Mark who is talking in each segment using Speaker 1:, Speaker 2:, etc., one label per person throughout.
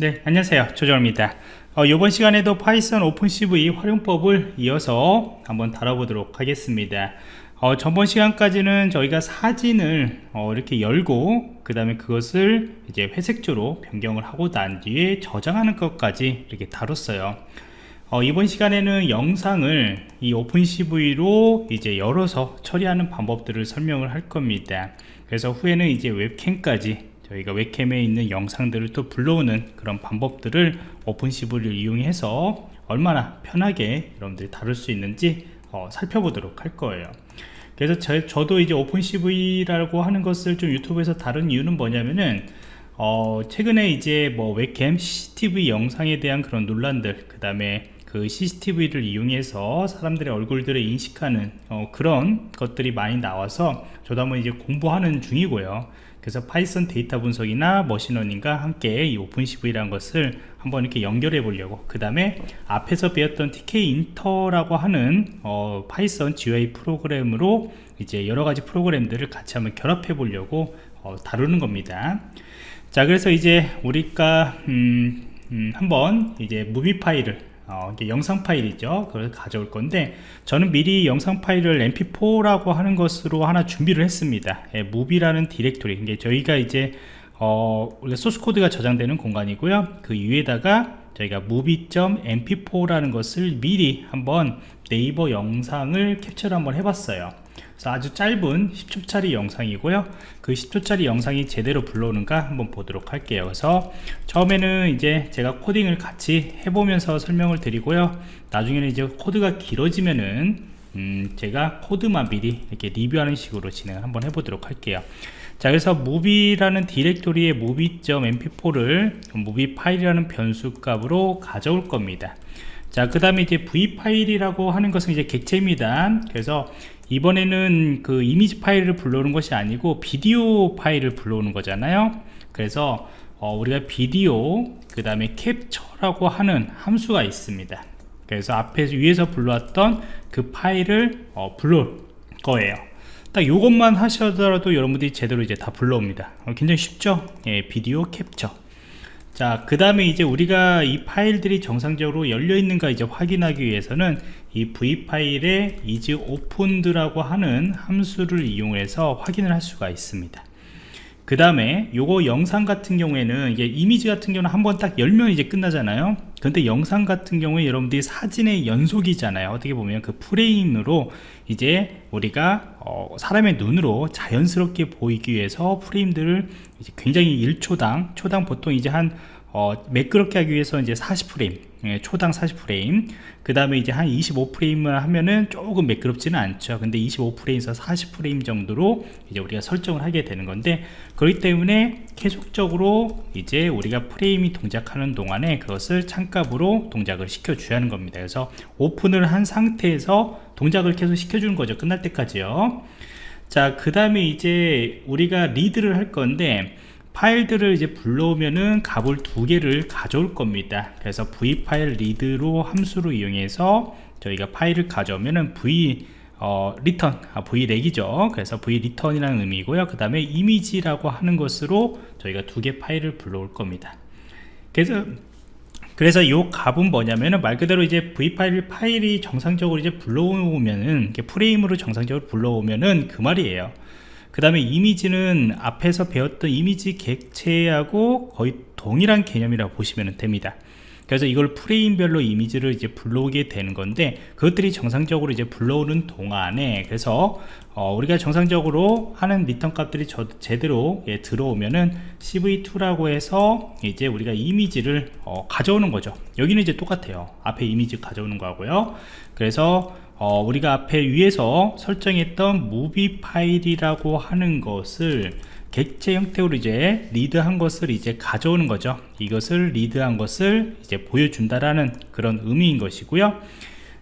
Speaker 1: 네 안녕하세요. 조정원입니다. 어, 이번 시간에도 Python OpenCV 활용법을 이어서 한번 다뤄보도록 하겠습니다. 어, 전번 시간까지는 저희가 사진을 어, 이렇게 열고 그 다음에 그것을 이제 회색조로 변경을 하고 난 뒤에 저장하는 것까지 이렇게 다뤘어요. 어, 이번 시간에는 영상을 이 OpenCV로 이제 열어서 처리하는 방법들을 설명을 할 겁니다. 그래서 후에는 이제 웹캠까지 저희가 웹캠에 있는 영상들을 또 불러오는 그런 방법들을 OpenCV를 이용해서 얼마나 편하게 여러분들이 다룰 수 있는지 어, 살펴보도록 할 거예요. 그래서 저, 저도 이제 OpenCV라고 하는 것을 좀 유튜브에서 다룬 이유는 뭐냐면은 어, 최근에 이제 뭐 웹캠 CCTV 영상에 대한 그런 논란들 그 다음에 그 CCTV를 이용해서 사람들의 얼굴들을 인식하는 어, 그런 것들이 많이 나와서 저도 한번 이제 공부하는 중이고요 그래서 Python 데이터 분석이나 머신러닝과 함께 이 OpenCV라는 것을 한번 이렇게 연결해 보려고. 그 다음에 앞에서 배웠던 Tkinter라고 하는 어, Python GUI 프로그램으로 이제 여러가지 프로그램들을 같이 한번 결합해 보려고 어, 다루는 겁니다. 자 그래서 이제 우리가 음, 음, 한번 이제 movie 파일을 어, 이게 영상 파일이죠. 그걸 가져올 건데 저는 미리 영상 파일을 mp4라고 하는 것으로 하나 준비를 했습니다. 예, movie라는 디렉토리. 이게 저희가 이제 어, 우리가 소스 코드가 저장되는 공간이고요. 그 위에다가 저희가 movie.mp4라는 것을 미리 한번 네이버 영상을 캡처를 한번 해봤어요. 그래서 아주 짧은 10초짜리 영상이고요. 그 10초짜리 영상이 제대로 불러오는가 한번 보도록 할게요. 그래서 처음에는 이제 제가 코딩을 같이 해보면서 설명을 드리고요. 나중에는 이제 코드가 길어지면은 음 제가 코드만 미리 이렇게 리뷰하는 식으로 진행을 한번 해보도록 할게요 자 그래서 movie라는 디렉토리의 movie.mp4를 movie 파일이라는 변수 값으로 가져올 겁니다. 자 그 다음에 이제 v 파일이라고 하는 것은 이제 객체입니다. 그래서 이번에는 그 이미지 파일을 불러오는 것이 아니고 비디오 파일을 불러오는 거잖아요. 그래서 어, 우리가 비디오 그 다음에 캡처라고 하는 함수가 있습니다. 그래서 앞에서 위에서 불러왔던 그 파일을 어, 불러올 거예요 딱 이것만 하셔더라도 여러분들이 제대로 이제 다 불러옵니다. 어, 굉장히 쉽죠? 예, 비디오 캡처. 자, 그 다음에 이제 우리가 이 파일들이 정상적으로 열려 있는가 이제 확인하기 위해서는 이 v 파일에 is opened라고 하는 함수를 이용해서 확인을 할 수가 있습니다. 그 다음에 요거 영상 같은 경우에는 이게 이미지 같은 경우는 한 번 딱 열면 이제 끝나잖아요. 근데 영상 같은 경우에 여러분들이 사진의 연속이잖아요. 어떻게 보면 그 프레임으로 이제 우리가 어 사람의 눈으로 자연스럽게 보이기 위해서 프레임들을 굉장히 1초당 초당 보통 이제 한 어, 매끄럽게 하기 위해서 이제 40프레임 예, 초당 40프레임 그 다음에 이제 한 25프레임을 하면은 조금 매끄럽지는 않죠. 근데 25프레임에서 40프레임 정도로 이제 우리가 설정을 하게 되는 건데 그렇기 때문에 계속적으로 이제 우리가 프레임이 동작하는 동안에 그것을 참값으로 동작을 시켜 줘야 하는 겁니다. 그래서 오픈을 한 상태에서 동작을 계속 시켜 주는 거죠. 끝날 때까지요. 자 그 다음에 이제 우리가 read를 할 건데 파일들을 이제 불러오면은 값을 두 개를 가져올 겁니다. 그래서 v 파일 리드로 함수로 이용해서 저희가 파일을 가져오면은 v 어, return, 아, v ret이죠. 그래서 v 리턴이라는 의미고요. 그 다음에 이미지라고 하는 것으로 저희가 두 개 파일을 불러올 겁니다. 그래서 그래서 이 값은 뭐냐면은 말 그대로 이제 v file 파일이 정상적으로 이제 불러오면은 프레임으로 정상적으로 불러오면은 그 말이에요 그 다음에 이미지는 앞에서 배웠던 이미지 객체하고 거의 동일한 개념이라고 보시면 됩니다. 그래서 이걸 프레임별로 이미지를 이제 불러오게 되는 건데 그것들이 정상적으로 이제 불러오는 동안에 그래서 어, 우리가 정상적으로 하는 return 값들이 저, 제대로 예, 들어오면은 cv2라고 해서 이제 우리가 이미지를 어, 가져오는 거죠. 여기는 이제 똑같아요. 앞에 이미지 가져오는 거고요. 그래서 어, 우리가 앞에 위에서 설정했던 movie 파일이라고 하는 것을 객체 형태로 이제 read한 것을 이제 가져오는 거죠. 이것을 read한 것을 이제 보여준다라는 그런 의미인 것이고요.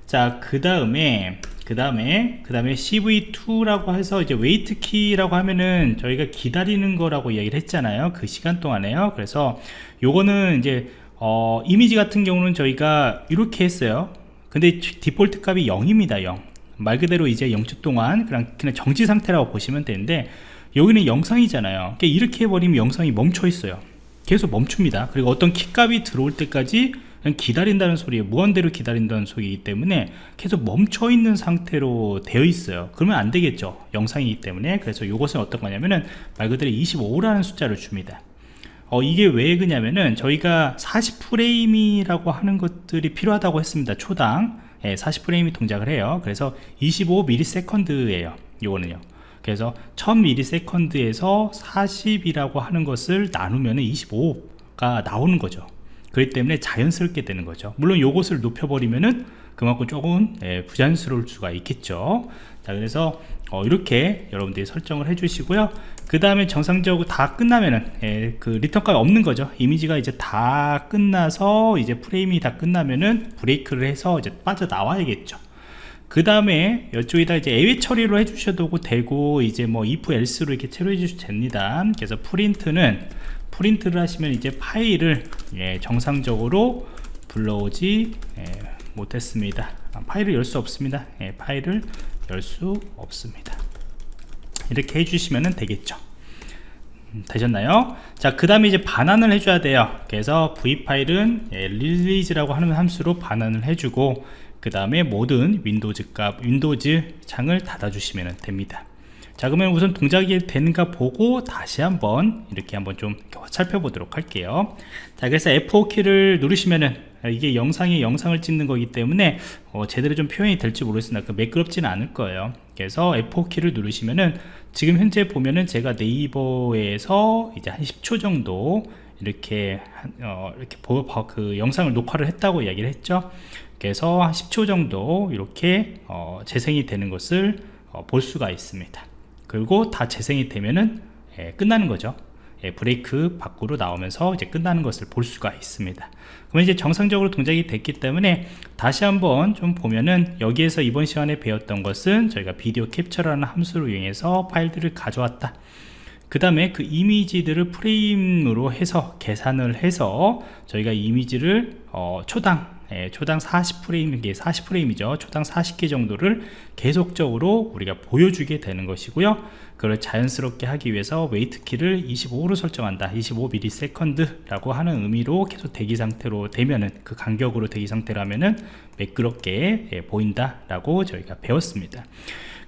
Speaker 1: 자그 다음에 그 다음에 그 다음에 cv2라고 해서 이제 wait key라고 하면은 저희가 기다리는 거라고 이야기를 했잖아요. 그 시간 동안에요. 그래서 요거는 이제 어, 이미지 같은 경우는 저희가 이렇게 했어요 근데 디폴트 값이 0입니다 0. 말 그대로 이제 0초 동안 그냥, 그냥 정지 상태라고 보시면 되는데 여기는 영상이잖아요. 그러니까 이렇게 해버리면 영상이 멈춰 있어요. 계속 멈춥니다. 그리고 어떤 키값이 들어올 때까지 기다린다는 소리에 무한대로 기다린다는 소리이기 때문에 계속 멈춰 있는 상태로 되어 있어요. 그러면 안 되겠죠. 영상이기 때문에. 그래서 이것은 어떤 거냐면은 말 그대로 25라는 숫자를 줍니다 어, 이게 왜 그냐면은 저희가 40프레임이라고 하는 것들이 필요하다고 했습니다 초당. 예, 40프레임이 동작을 해요. 그래서 25ms예요 이거는요. 그래서 1000ms에서 40이라고 하는 것을 나누면 25가 나오는 거죠. 그렇기 때문에 자연스럽게 되는 거죠. 물론 요것을 높여버리면은 그만큼 조금 예, 부자연스러울 수가 있겠죠. 자 그래서 어, 이렇게 여러분들이 설정을 해 주시고요. 그 다음에 정상적으로 다 끝나면은 예, 그 return 값이 없는 거죠. 이미지가 이제 다 끝나서 이제 프레임이 다 끝나면은 break를 해서 이제 빠져 나와야겠죠. 그 다음에 이쪽에다 이제 예외 처리로 해주셔도 되고 이제 뭐 if else로 이렇게 처리해 주셔도 됩니다. 그래서 print는 print를 하시면 이제 파일을 예, 정상적으로 불러오지 예, 못했습니다. 아, 파일을 열 수 없습니다. 예, 파일을 열 수 없습니다 이렇게 해주시면 되겠죠 음, 되셨나요? 자, 그 다음에 이제 반환을 해줘야 돼요. 그래서 v file은 예, release라고 하는 함수로 반환을 해주고, 그 다음에 모든 windows 값, windows 창을 닫아주시면 됩니다. 자, 그러면 우선 동작이 되는가 보고 다시 한번 이렇게 한번 좀 살펴보도록 할게요. 자, 그래서 F5키를 누르시면은 이게 영상이 영상을 찍는 거기 때문에 어, 제대로 좀 표현이 될지 모르겠으나 그 매끄럽지는 않을 거예요. 그래서 F4키를 누르시면은 지금 현재 보면은 제가 네이버에서 이제 한 10초 정도 이렇게 어, 이렇게 보, 그 영상을 녹화를 했다고 이야기를 했죠. 그래서 한 10초 정도 이렇게 어, 재생이 되는 것을 어, 볼 수가 있습니다. 그리고 다 재생이 되면은 예, 끝나는 거죠. 예, 브레이크 밖으로 나오면서 이제 끝나는 것을 볼 수가 있습니다. 그러면 이제 정상적으로 동작이 됐기 때문에 다시 한번 좀 보면은 여기에서 이번 시간에 배웠던 것은 저희가 비디오 캡처라는 함수를 이용해서 파일들을 가져왔다. 그 다음에 그 이미지들을 프레임으로 해서 계산을 해서 저희가 이미지를 어, 초당 예, 초당 40프레임, 이게 40프레임이죠. 초당 40개 정도를 계속적으로 우리가 보여주게 되는 것이고요. 그걸 자연스럽게 하기 위해서 wait key를 25로 설정한다. 25ms라고 하는 의미로 계속 대기 상태로 되면은 그 간격으로 대기 상태라면은 매끄럽게 예, 보인다라고 저희가 배웠습니다.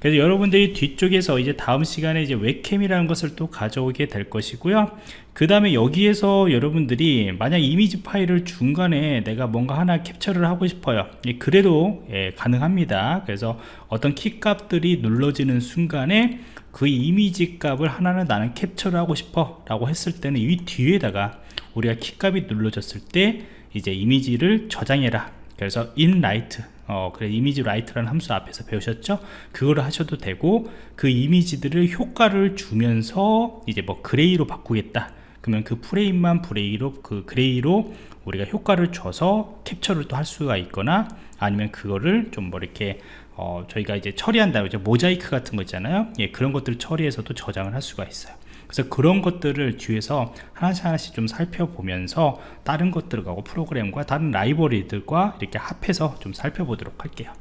Speaker 1: 그래서 여러분들이 뒤쪽에서 이제 다음 시간에 이제 웹캠이라는 것을 또 가져오게 될 것이고요. 그 다음에 여기에서 여러분들이 만약 이미지 파일을 중간에 내가 뭔가 하나 캡처를 하고 싶어요. 그래도 예, 가능합니다. 그래서 어떤 키 값들이 눌러지는 순간에 그 이미지 값을 하나는 나는 캡처를 하고 싶어 라고 했을 때는 이 뒤에다가 우리가 키 값이 눌러졌을 때 이제 이미지를 저장해라. 그래서 write 어, 그래 image write라는 함수 앞에서 배우셨죠? 그거를 하셔도 되고 그 이미지들을 효과를 주면서 이제 뭐 gray로 바꾸겠다. 그러면 그 프레임만 gray로 그 gray로 우리가 효과를 줘서 캡처를 또 할 수가 있거나 아니면 그거를 좀 뭐 이렇게 어, 저희가 이제 처리한다 이제 모자이크 같은 거 있잖아요. 예, 그런 것들을 처리해서도 저장을 할 수가 있어요. 그래서 그런 것들을 뒤에서 하나씩 하나씩 좀 살펴보면서 다른 것들과 프로그램과 다른 라이브러리들과 이렇게 합해서 좀 살펴보도록 할게요.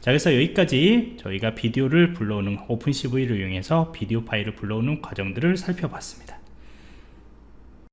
Speaker 1: 자 그래서 여기까지 저희가 비디오를 불러오는 오픈CV를 이용해서 비디오 파일을 불러오는 과정들을 살펴봤습니다